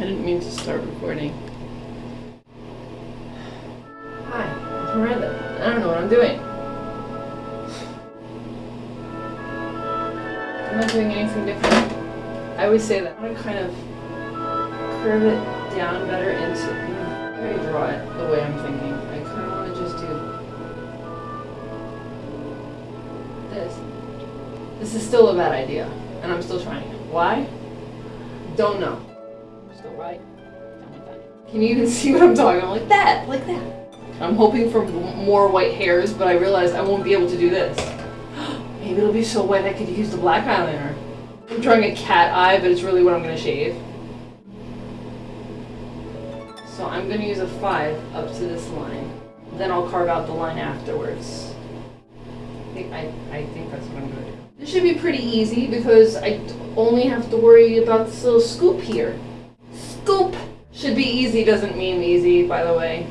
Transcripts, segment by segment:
I didn't mean to start recording. Hi, it's Miranda. I don't know what I'm doing. I'm not doing anything different. I always say that. I want to kind of curve it down better into. Let me draw it the way I'm thinking. I kind of want to just do this. This is still a bad idea, and I'm still trying it. Why? Don't know. Still right? Can you even see what I'm talking about? Like that, like that. I'm hoping for more white hairs, but I realize I won't be able to do this. Maybe it'll be so white I could use the black eyeliner. I'm drawing a cat eye, but it's really what I'm gonna shave. So I'm gonna use a five up to this line. Then I'll carve out the line afterwards. I think, I, I think that's what I'm gonna do. This should be pretty easy because I only have to worry about this little scoop here. Scoop! Should be easy doesn't mean easy, by the way.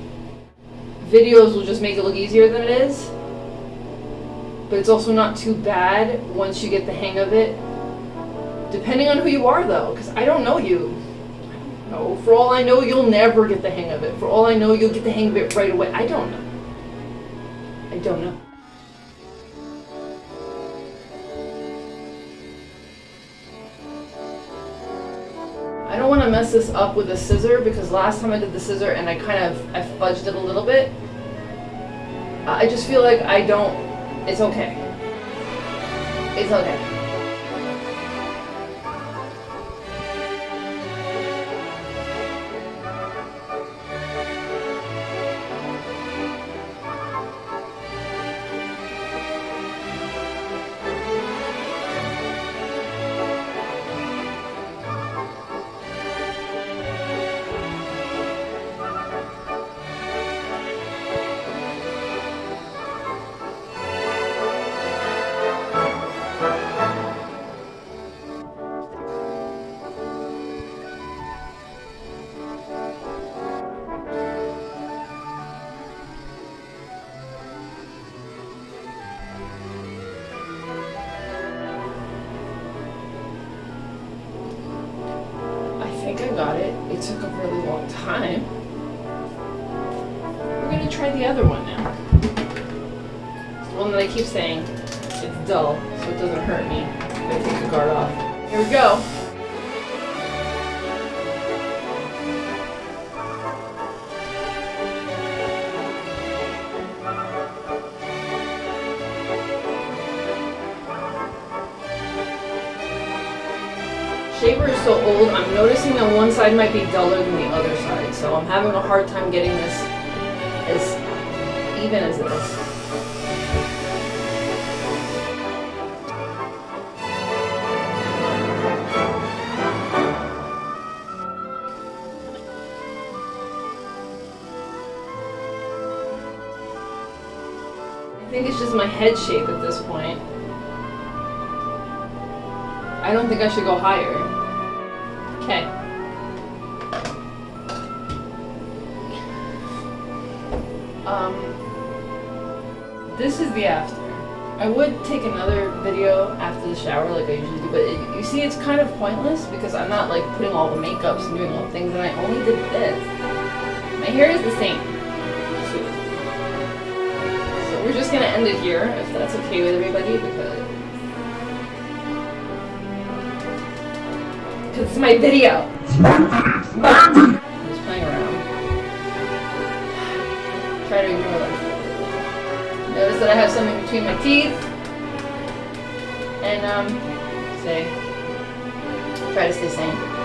Videos will just make it look easier than it is. But it's also not too bad once you get the hang of it. Depending on who you are, though, because I don't know you. Know. For all I know, you'll never get the hang of it. For all I know, you'll get the hang of it right away. I don't know. I don't know. Mess this up with a scissor because last time I did the scissor and I kind of I fudged it a little bit. I just feel like I don't. It's okay. It's okay. Got it. It took a really long time. We're gonna try the other one now. It's the one that I keep saying it's dull, so it doesn't hurt me I take the guard off. Here we go. Shaver is so old, I'm noticing that one side might be duller than the other side, so I'm having a hard time getting this as even as this. I think it's just my head shape at this point. I don't think I should go higher. Okay. Um, this is the after. I would take another video after the shower like I usually do, but it, you see it's kind of pointless because I'm not like putting all the makeups and doing all the things and I only did this. My hair is the same. So we're just gonna end it here if that's okay with everybody because Because it's my video. I'm just playing around. Try to ignore them. Notice that I have something between my teeth. And, um, say, try to stay sane.